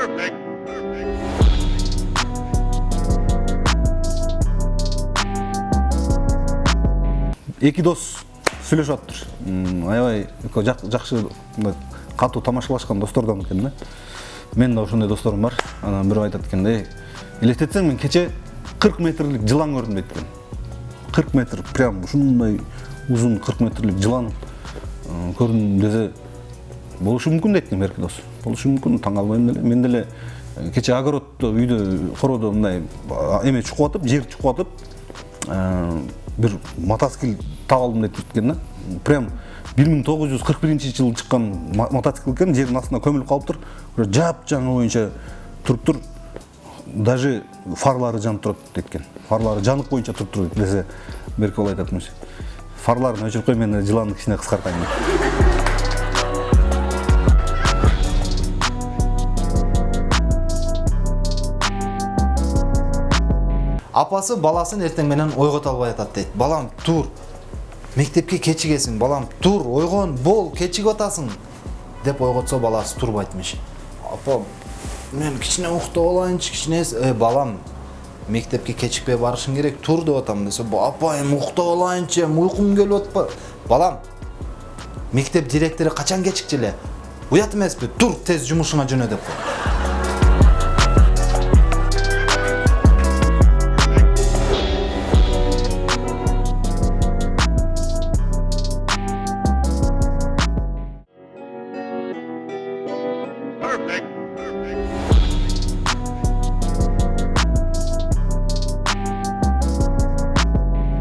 Perfect. эки дос сүйлөшүп атыптыр аябай жакшы катуу тамашалашкан достордон экен да. Менин да ошондой досторум бар. Анан бирөө айтат экен да «Эй, элестетсең мен кече кырк метрлик жылан көрдүм дейт экен кырк метр прям ушундай узун кырк метрлик жылан көрдүм десе болушу мүмкүн дейт экен берки дос. Болушу мүмкүн таң калбайм деле мен деле э, кече огороддо үйдө короодо мындай эме чукуп атып жер чукуп атып э, бир мотоцикл таап алдым деп экен да. Прям бир миң тогуз жүз кырк биринчи жылы чыккан мо- мотоцикл экен жердин астында көмүлүп калыптыр жапжаңы боюнча туруптур даже фарлары жанып турат дейт экен фарлары жанык боюнча туруптур десе берки боло айтат фарларын өчүрүп кой мен жыланды кичине кыскартайын дейт апасы баласын эртең менен ойгото албай атат дейт. Балам тур. Мектепке кечигесиң балам тур. Ойгон бол кечигип атасың деп ойготсо баласы турбайтмыш апа мен кичине уктап алайынчы кичине э, балам мектепке кечикпей барышың керек тур деп атам десе «Ба- апа эми уктап алайынчы эми уйкум келип атпайбы балам мектеп директору качан кечикчү эле? Уят эмеспи тур тез жумушуңа жөнө деп кой